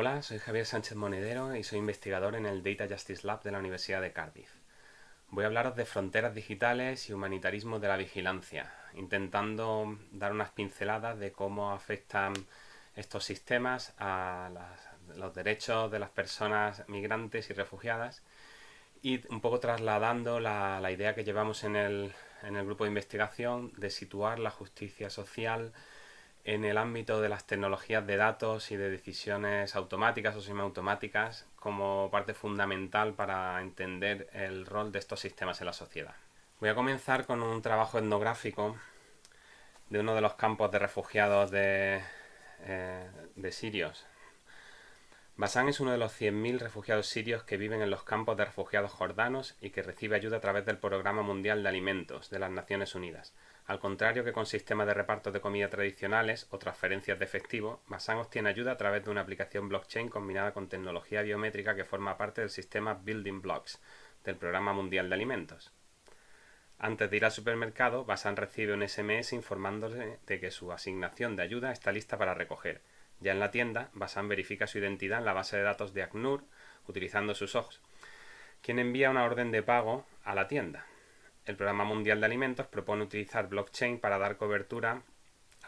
Hola, soy Javier Sánchez Monedero y soy investigador en el Data Justice Lab de la Universidad de Cardiff. Voy a hablaros de fronteras digitales y humanitarismo de la vigilancia, intentando dar unas pinceladas de cómo afectan estos sistemas a los derechos de las personas migrantes y refugiadas y un poco trasladando la, idea que llevamos en el, en el grupo de investigación de situar la justicia social en el ámbito de las tecnologías de datos y de decisiones automáticas o semiautomáticas como parte fundamental para entender el rol de estos sistemas en la sociedad. Voy a comenzar con un trabajo etnográfico de uno de los campos de refugiados de, eh, de sirios. Basán es uno de los 100.000 refugiados sirios que viven en los campos de refugiados jordanos y que recibe ayuda a través del Programa Mundial de Alimentos de las Naciones Unidas. Al contrario que con sistemas de reparto de comida tradicionales o transferencias de efectivo, Basan obtiene ayuda a través de una aplicación blockchain combinada con tecnología biométrica que forma parte del sistema Building Blocks del Programa Mundial de Alimentos. Antes de ir al supermercado, Basan recibe un SMS informándole de que su asignación de ayuda está lista para recoger. Ya en la tienda, Basan verifica su identidad en la base de datos de ACNUR utilizando sus ojos, quien envía una orden de pago a la tienda. El Programa Mundial de Alimentos propone utilizar blockchain para dar cobertura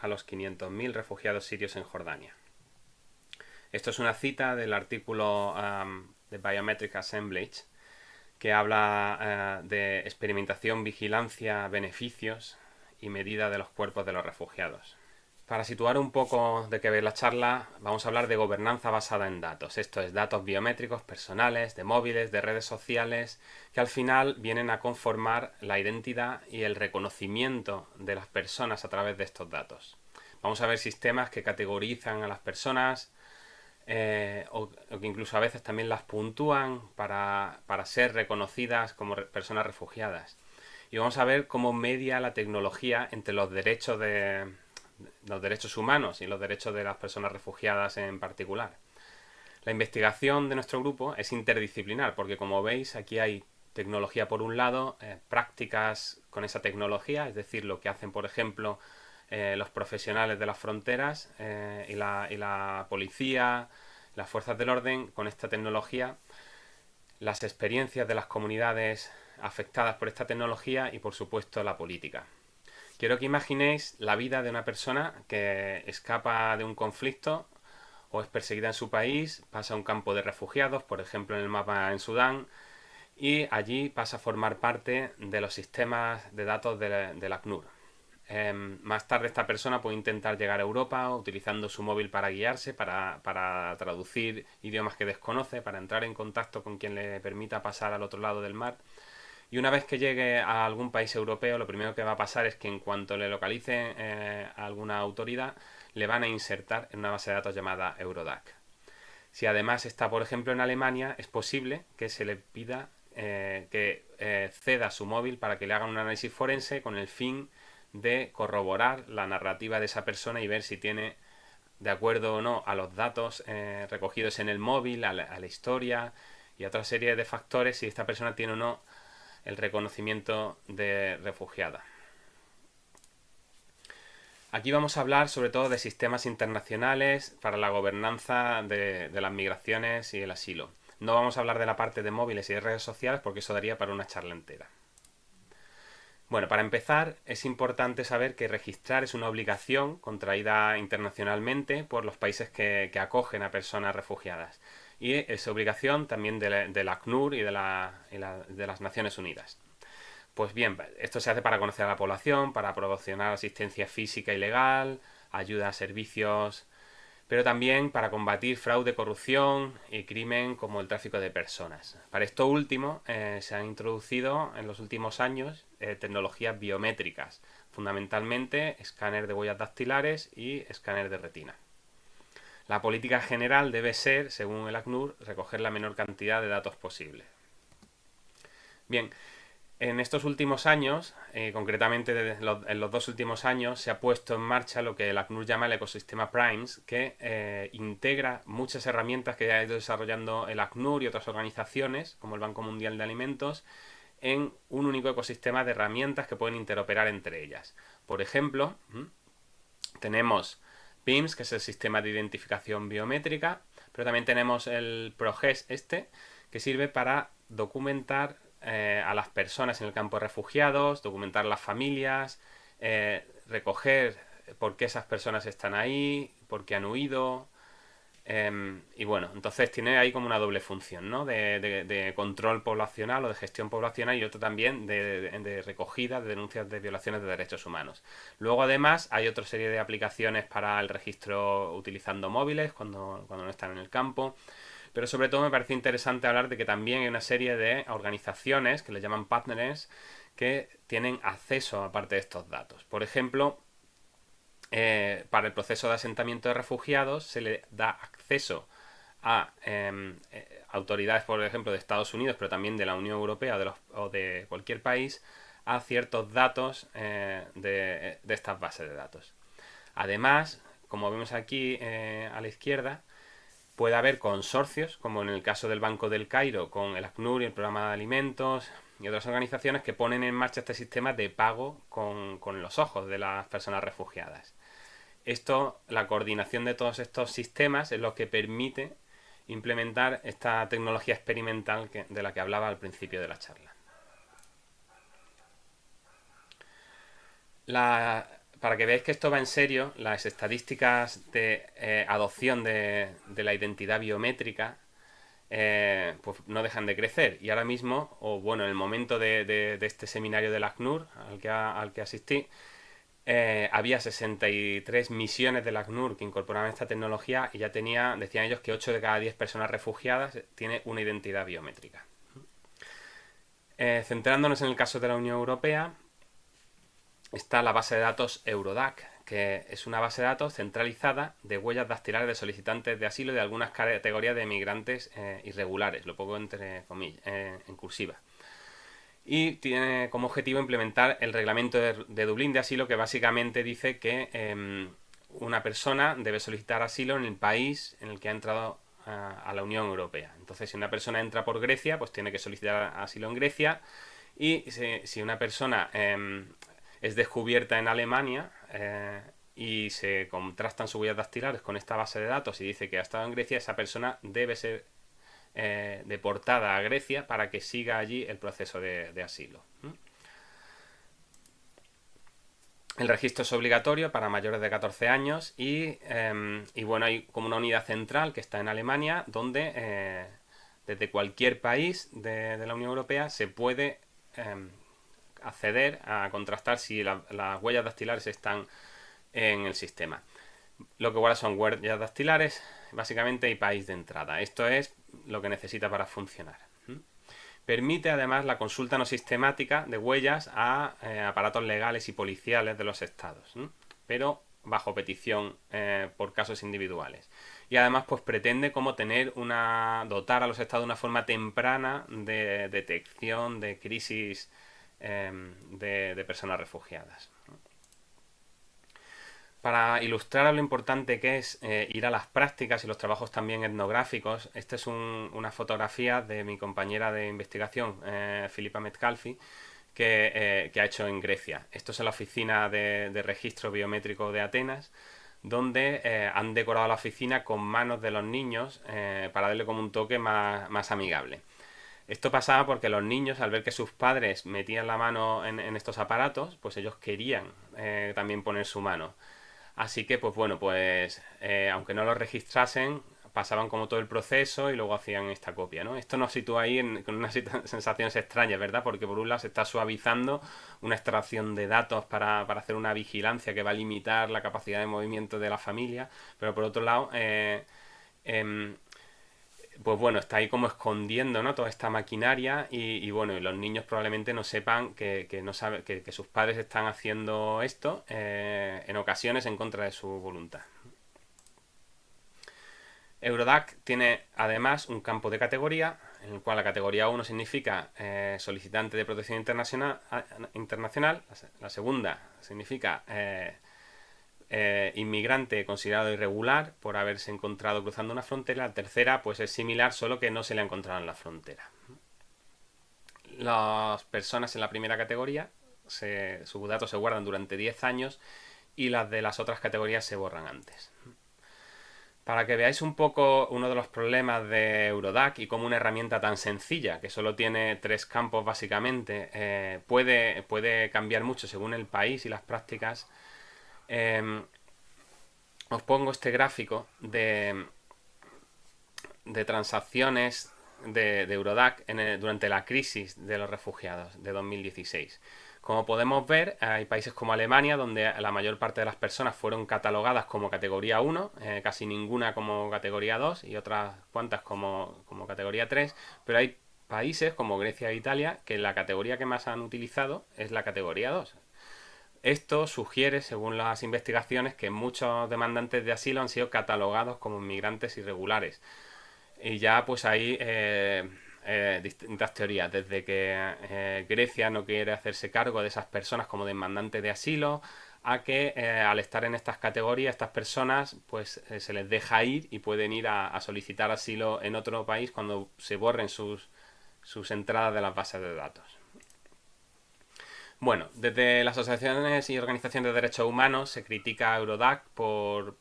a los 500.000 refugiados sirios en Jordania. Esto es una cita del artículo um, de Biometric Assemblage que habla uh, de experimentación, vigilancia, beneficios y medida de los cuerpos de los refugiados. Para situar un poco de qué ve la charla, vamos a hablar de gobernanza basada en datos. Esto es datos biométricos, personales, de móviles, de redes sociales, que al final vienen a conformar la identidad y el reconocimiento de las personas a través de estos datos. Vamos a ver sistemas que categorizan a las personas eh, o, que incluso a veces también las puntúan para, para ser reconocidas como personas refugiadas. Y vamos a ver cómo media la tecnología entre los derechos de los derechos humanos y los derechos de las personas refugiadas en particular. La investigación de nuestro grupo es interdisciplinar porque como veis aquí hay tecnología por un lado, eh, prácticas con esa tecnología, es decir, lo que hacen por ejemplo eh, los profesionales de las fronteras eh, y, la, y la policía, las fuerzas del orden con esta tecnología, las experiencias de las comunidades afectadas por esta tecnología y por supuesto la política. Quiero que imaginéis la vida de una persona que escapa de un conflicto o es perseguida en su país, pasa a un campo de refugiados, por ejemplo en el mapa en Sudán, y allí pasa a formar parte de los sistemas de datos de, la ACNUR. Em, más tarde esta persona puede intentar llegar a Europa utilizando su móvil para guiarse, para, para traducir idiomas que desconoce, para entrar en contacto con quien le permita pasar al otro lado del mar. Y una vez que llegue a algún país europeo, lo primero que va a pasar es que en cuanto le localice eh, alguna autoridad, le van a insertar en una base de datos llamada Eurodac. Si además está, por ejemplo, en Alemania, es posible que se le pida eh, que eh, ceda su móvil para que le hagan un análisis forense con el fin de corroborar la narrativa de esa persona y ver si tiene de acuerdo o no a los datos recogidos en el móvil, a la, a la historia y a otra serie de factores si esta persona tiene o no el reconocimiento de refugiada. Aquí vamos a hablar sobre todo de sistemas internacionales para la gobernanza de, las migraciones y el asilo. No vamos a hablar de la parte de móviles y de redes sociales porque eso daría para una charla entera. Bueno, para empezar, es importante saber que registrar es una obligación contraída internacionalmente por los países que acogen a personas refugiadas y es obligación también de la, ACNUR y de, de las Naciones Unidas. Pues bien, esto se hace para conocer a la población, para proporcionar asistencia física y legal, ayuda a servicios, pero también para combatir fraude, corrupción y crimen como el tráfico de personas. Para esto último eh, se han introducido en los últimos años eh, tecnologías biométricas, fundamentalmente escáner de huellas dactilares y escáner de retina. La política general debe ser, según el ACNUR, recoger la menor cantidad de datos posible. Bien, en estos últimos años, eh, concretamente en los dos últimos años, se ha puesto en marcha lo que el ACNUR llama el ecosistema Primes, que eh, integra muchas herramientas que ha ido desarrollando el ACNUR y otras organizaciones, como el Banco Mundial de Alimentos, en un único ecosistema de herramientas que pueden interoperar entre ellas. Por ejemplo, tenemos PIMS, que es el sistema de identificación biométrica, pero también tenemos el ProGES este, que sirve para documentar eh, a las personas en el campo de refugiados, documentar las familias, eh, recoger por qué esas personas están ahí, por qué han huido, Em, y bueno, entonces tiene ahí como una doble función, ¿no? De, control poblacional o de gestión poblacional y otro también de, recogida de denuncias de violaciones de derechos humanos. Luego además hay otra serie de aplicaciones para el registro utilizando móviles cuando, cuando no están en el campo. Pero sobre todo me parece interesante hablar de que también hay una serie de organizaciones que le llaman partners que tienen acceso a parte de estos datos. Por ejemplo, eh, para el proceso de asentamiento de refugiados se le da acceso a em, eh, autoridades, por ejemplo, de Estados Unidos, pero también de la Unión Europea o de cualquier país, a ciertos datos eh, de, estas bases de datos. Además, como vemos aquí a la izquierda, puede haber consorcios, como en el caso del Banco del Cairo, con el ACNUR y el Programa de Alimentos y otras organizaciones que ponen en marcha este sistema de pago con los ojos de las personas refugiadas. Esto, la coordinación de todos estos sistemas es lo que permite implementar esta tecnología experimental de la que hablaba al principio de la charla. para que veáis que esto va en serio, las estadísticas de eh, adopción de, la identidad biométrica eh, pues no dejan de crecer. Y ahora mismo, o bueno, en el momento de, este seminario del ACNUR al que, al que asistí, eh, había 63 misiones de la ACNUR que incorporaban esta tecnología y ya tenía, decían ellos, que 8 de cada 10 personas refugiadas tiene una identidad biométrica. Eh, centrándonos en el caso de la Unión Europea, está la base de datos Eurodac, que es una base de datos centralizada de huellas dactilares de solicitantes de asilo de algunas categorías de migrantes eh, irregulares, lo pongo entre comillas, en cursiva y tiene como objetivo implementar el reglamento de, Dublín de asilo que básicamente dice que em, una persona debe solicitar asilo en el país en el que ha entrado a, la Unión Europea. Entonces, si una persona entra por Grecia, pues tiene que solicitar asilo en Grecia y si, una persona em, es descubierta en Alemania eh, y se contrastan sus huellas dactilares con esta base de datos y dice que ha estado en Grecia, esa persona debe ser eh, deportada a Grecia para que siga allí el proceso de, asilo. El registro es obligatorio para mayores de 14 años em, y, bueno, hay como una unidad central que está en Alemania donde eh, desde cualquier país de, la Unión Europea se puede em, acceder a contrastar si las huellas dactilares están en el sistema. Lo que igual son huellas dactilares, básicamente, y país de entrada. Esto es lo que necesita para funcionar. Permite además la consulta no sistemática de huellas a eh, aparatos legales y policiales de los estados, pero bajo petición eh, por casos individuales. Y además pues pretende como tener una dotar a los estados de una forma temprana de detección de crisis em, de personas refugiadas. Para ilustrar lo importante que es eh, ir a las prácticas y los trabajos también etnográficos, esta es una fotografía de mi compañera de investigación, eh, Filipa Metcalfi, eh, que, ha hecho en Grecia. Esto es en la oficina de, registro biométrico de Atenas, donde han decorado la oficina con manos de los niños para darle como un toque más, amigable. Esto pasaba porque los niños, al ver que sus padres metían la mano en estos aparatos, pues ellos querían también poner su mano. Así que, pues bueno, pues eh, aunque no lo registrasen, pasaban como todo el proceso y luego hacían esta copia, ¿no? Esto nos sitúa ahí con unas sensaciones extrañas, ¿verdad? Porque por un lado se está suavizando una extracción de datos para, hacer una vigilancia que va a limitar la capacidad de movimiento de la familia, pero por otro lado... Eh, em, pues bueno, está ahí como escondiendo ¿no? toda esta maquinaria y, bueno, y los niños probablemente no sepan que, no sabe, que, sus padres están haciendo esto eh, en ocasiones en contra de su voluntad. Eurodac tiene además un campo de categoría, en el cual la categoría 1 significa eh, solicitante de protección internacional, internacional la, segunda significa eh, eh, inmigrante considerado irregular por haberse encontrado cruzando una frontera. La tercera, pues es similar, solo que no se le ha encontrado en la frontera. Las personas en la primera categoría, sus datos se guardan durante 10 años y las de las otras categorías se borran antes. Para que veáis un poco uno de los problemas de Eurodac y cómo una herramienta tan sencilla, que solo tiene tres campos básicamente, eh, puede, puede, cambiar mucho según el país y las prácticas, em, os pongo este gráfico de, transacciones de, Eurodac durante la crisis de los refugiados de 2016. Como podemos ver, hay países como Alemania donde la mayor parte de las personas fueron catalogadas como categoría 1, eh, casi ninguna como categoría 2 y otras cuantas como, como categoría 3, pero hay países como Grecia e Italia que la categoría que más han utilizado es la categoría 2. Esto sugiere, según las investigaciones, que muchos demandantes de asilo han sido catalogados como inmigrantes irregulares. Y ya pues hay eh, eh, distintas teorías, desde que eh, Grecia no quiere hacerse cargo de esas personas como demandantes de asilo, a que al estar en estas categorías, estas personas pues se les deja ir y pueden ir a, solicitar asilo en otro país cuando se borren sus, sus entradas de las bases de datos. Bueno, desde las asociaciones y organizaciones de derechos humanos se critica a Eurodac por,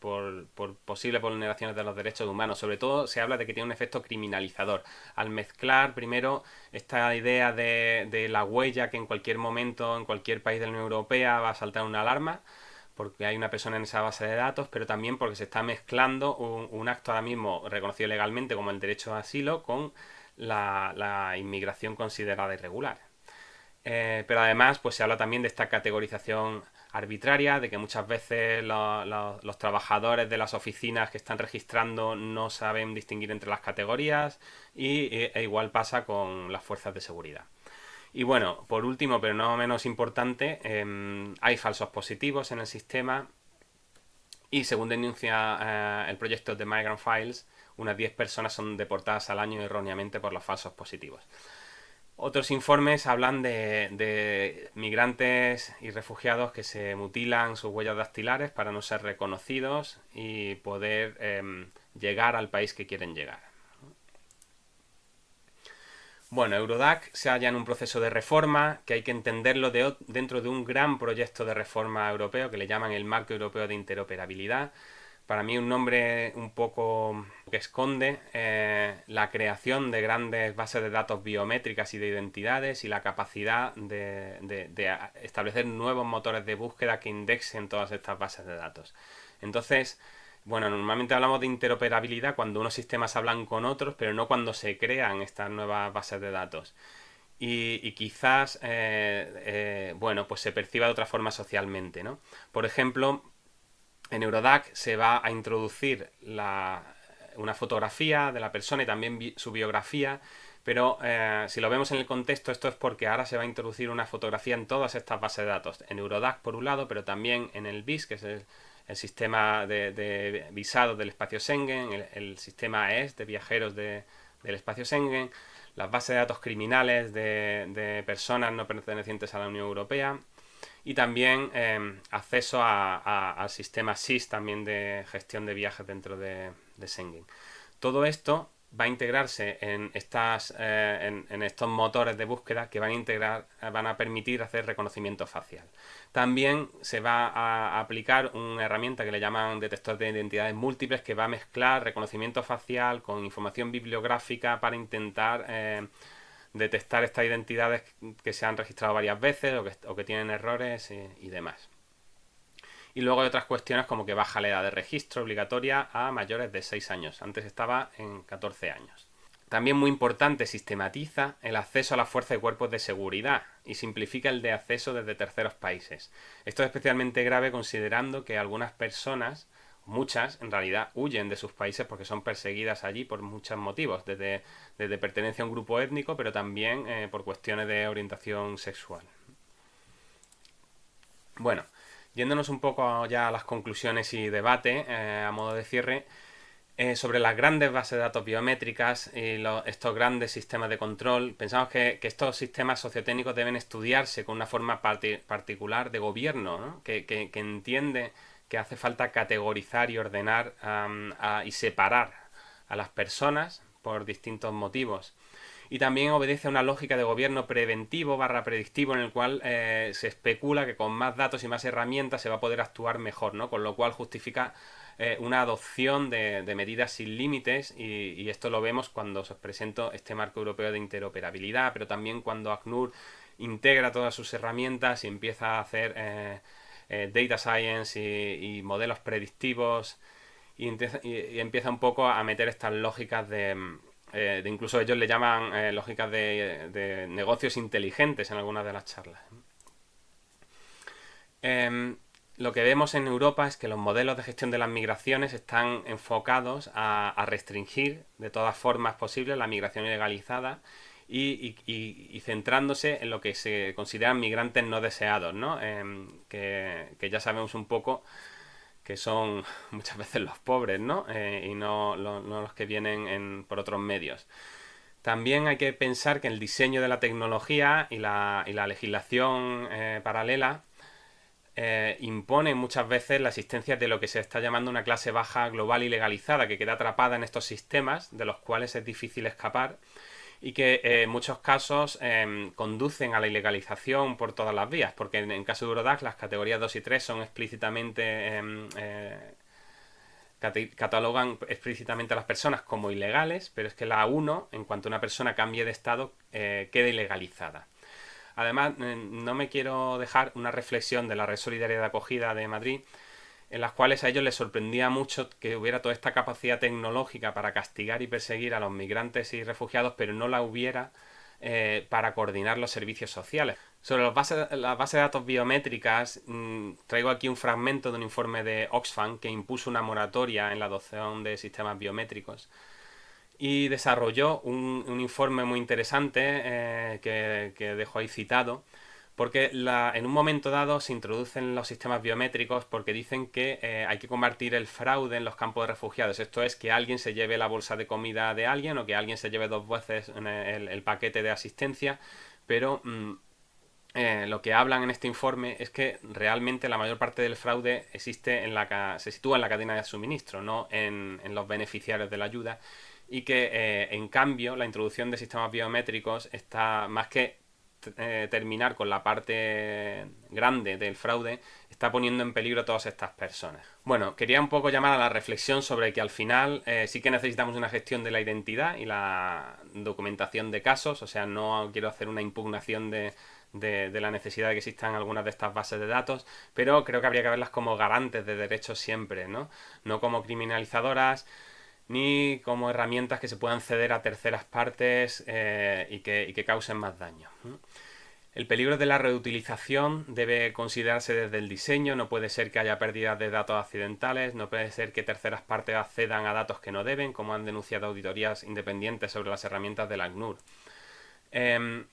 posibles vulneraciones de los derechos humanos. Sobre todo se habla de que tiene un efecto criminalizador. Al mezclar primero esta idea de, la huella que en cualquier momento, en cualquier país de la Unión Europea va a saltar una alarma, porque hay una persona en esa base de datos, pero también porque se está mezclando un, acto ahora mismo reconocido legalmente como el derecho a asilo con la inmigración considerada irregular. Eh, pero además pues se habla también de esta categorización arbitraria, de que muchas veces los trabajadores de las oficinas que están registrando no saben distinguir entre las categorías y, e, e igual pasa con las fuerzas de seguridad. Y bueno, por último, pero no menos importante, em, hay falsos positivos en el sistema y según denuncia eh, el proyecto de Migrant Files, unas 10 personas son deportadas al año erróneamente por los falsos positivos. Otros informes hablan de, migrantes y refugiados que se mutilan sus huellas dactilares para no ser reconocidos y poder em, llegar al país que quieren llegar. Bueno, Eurodac se halla en un proceso de reforma que hay que entenderlo dentro de un gran proyecto de reforma europeo que le llaman el Marco Europeo de Interoperabilidad, para mí un nombre un poco que esconde eh, la creación de grandes bases de datos biométricas y de identidades y la capacidad de, establecer nuevos motores de búsqueda que indexen todas estas bases de datos. Entonces, bueno, normalmente hablamos de interoperabilidad cuando unos sistemas hablan con otros, pero no cuando se crean estas nuevas bases de datos. Y, quizás, eh, eh, bueno, pues se perciba de otra forma socialmente, ¿no? Por ejemplo, en Eurodac se va a introducir una fotografía de la persona y también su biografía, pero eh, si lo vemos en el contexto, esto es porque ahora se va a introducir una fotografía en todas estas bases de datos. En Eurodac por un lado, pero también en el BIS, que es el, sistema de, visados del espacio Schengen, el, sistema ES de viajeros del espacio Schengen, las bases de datos criminales de personas no pertenecientes a la Unión Europea, y también em, acceso al sistema SIS también de gestión de viajes dentro de, de Schengen. Todo esto va a integrarse en, estas, eh, en, estos motores de búsqueda que van a integrar, van a permitir hacer reconocimiento facial. También se va a aplicar una herramienta que le llaman detector de identidades múltiples que va a mezclar reconocimiento facial con información bibliográfica para intentar eh, detectar estas identidades que se han registrado varias veces o que, tienen errores y, demás. Y luego hay otras cuestiones como que baja la edad de registro obligatoria a mayores de 6 años. Antes estaba en 14 años. También muy importante, sistematiza el acceso a la fuerza de cuerpos de seguridad y simplifica el de acceso desde terceros países. Esto es especialmente grave considerando que algunas personas muchas en realidad huyen de sus países porque son perseguidas allí por muchos motivos, desde, pertenencia a un grupo étnico, pero también eh, por cuestiones de orientación sexual. Bueno, yéndonos un poco ya a las conclusiones y debate, eh, a modo de cierre, eh, sobre las grandes bases de datos biométricas y estos grandes sistemas de control, pensamos que, estos sistemas sociotécnicos deben estudiarse con una forma particular de gobierno, que, que entiende que hace falta categorizar y ordenar y separar a las personas por distintos motivos. y también obedece a una lógica de gobierno preventivo barra predictivo en el cual eh, se especula que con más datos y más herramientas se va a poder actuar mejor, ¿no? Con lo cual justifica eh, una adopción de, medidas sin límites y, esto lo vemos cuando os presento este marco europeo de interoperabilidad, pero también cuando ACNUR integra todas sus herramientas y empieza a hacer eh, data science y, modelos predictivos y, empieza un poco a meter estas lógicas de eh, de incluso ellos le llaman eh, lógicas de, negocios inteligentes en algunas de las charlas. Em, lo que vemos en Europa es que los modelos de gestión de las migraciones están enfocados a, restringir de todas formas posibles la migración ilegalizada y, centrándose en lo que se consideran migrantes no deseados, ¿no? Em, que, ya sabemos un poco que son muchas veces los pobres, ¿no? Eh, y no, los que vienen por otros medios. También hay que pensar que el diseño de la tecnología y la, legislación eh, paralela eh, impone muchas veces la existencia de lo que se está llamando una clase baja global y legalizada, que queda atrapada en estos sistemas de los cuales es difícil escapar y que eh, en muchos casos em, conducen a la ilegalización por todas las vías, porque en, el caso de Eurodac las categorías 2 y 3 son explícitamente... Em, eh, catalogan explícitamente a las personas como ilegales, pero es que la 1, en cuanto una persona cambie de estado, eh, queda ilegalizada. Además, no me quiero dejar una reflexión de la Red Solidaria de Acogida de Madrid, en las cuales a ellos les sorprendía mucho que hubiera toda esta capacidad tecnológica para castigar y perseguir a los migrantes y refugiados, pero no la hubiera eh, para coordinar los servicios sociales. Sobre las bases, de datos biométricas, mm, traigo aquí un fragmento de un informe de Oxfam que impuso una moratoria en la adopción de sistemas biométricos y desarrolló un, informe muy interesante eh, que, que dejo ahí citado porque en un momento dado se introducen los sistemas biométricos porque dicen que eh, hay que convertir el fraude en los campos de refugiados. Esto es que alguien se lleve la bolsa de comida de alguien o que alguien se lleve dos veces el, paquete de asistencia, pero mm, eh, lo que hablan en este informe es que realmente la mayor parte del fraude existe en la se sitúa en la cadena de suministro, no en, los beneficiarios de la ayuda y que eh, en cambio la introducción de sistemas biométricos está más que eh, terminar con la parte grande del fraude está poniendo en peligro a todas estas personas. Bueno, quería un poco llamar a la reflexión sobre que al final eh, sí que necesitamos una gestión de la identidad y la documentación de casos, o sea, no quiero hacer una impugnación de, de, la necesidad de que existan algunas de estas bases de datos, pero creo que habría que verlas como garantes de derechos siempre, ¿no? No como criminalizadoras, ni como herramientas que se puedan ceder a terceras partes eh, y, que, causen más daño. El peligro de la reutilización debe considerarse desde el diseño, no puede ser que haya pérdidas de datos accidentales, no puede ser que terceras partes accedan a datos que no deben, como han denunciado auditorías independientes sobre las herramientas del ACNUR. Em,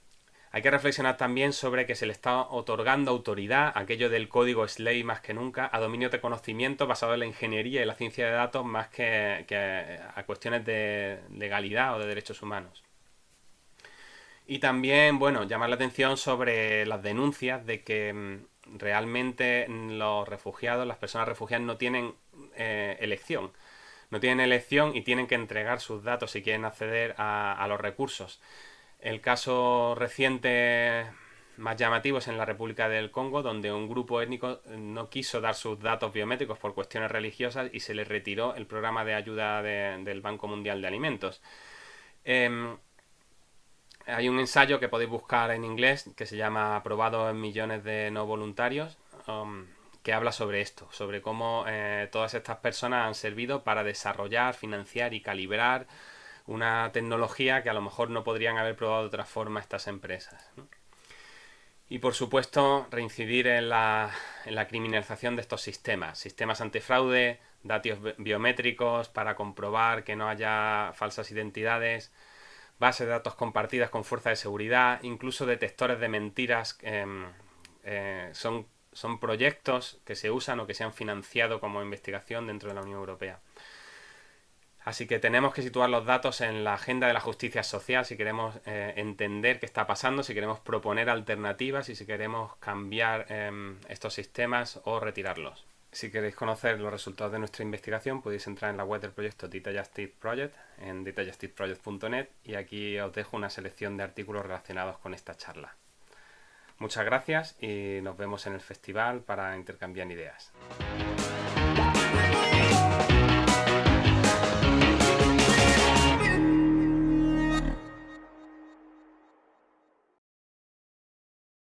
hay que reflexionar también sobre que se le está otorgando autoridad, aquello del código SLAY más que nunca, a dominios de conocimiento basado en la ingeniería y la ciencia de datos más que, a cuestiones de legalidad o de derechos humanos. Y también, bueno, llamar la atención sobre las denuncias de que mm, realmente los refugiados, las personas refugiadas no tienen eh, elección. No tienen elección y tienen que entregar sus datos si quieren acceder a los recursos. El caso reciente más llamativo es en la República del Congo, donde un grupo étnico no quiso dar sus datos biométricos por cuestiones religiosas y se les retiró el programa de ayuda del Banco Mundial de Alimentos. Em, hay un ensayo que podéis buscar en inglés que se llama Aprobado en millones de no voluntarios, um, que habla sobre esto, sobre cómo eh, todas estas personas han servido para desarrollar, financiar y calibrar una tecnología que a lo mejor no podrían haber probado de otra forma estas empresas. Y por supuesto, reincidir en la, en la, criminalización de estos sistemas. Sistemas antifraude, datos biométricos para comprobar que no haya falsas identidades, bases de datos compartidas con fuerza de seguridad, incluso detectores de mentiras. Em, eh, son, son proyectos que se usan o que se han financiado como investigación dentro de la Unión Europea. Así que tenemos que situar los datos en la agenda de la justicia social si queremos eh, entender qué está pasando, si queremos proponer alternativas y si queremos cambiar em, estos sistemas o retirarlos. Si queréis conocer los resultados de nuestra investigación podéis entrar en la web del proyecto Data Justice Project en datajusticeproject.net y aquí os dejo una selección de artículos relacionados con esta charla. Muchas gracias y nos vemos en el festival para intercambiar ideas.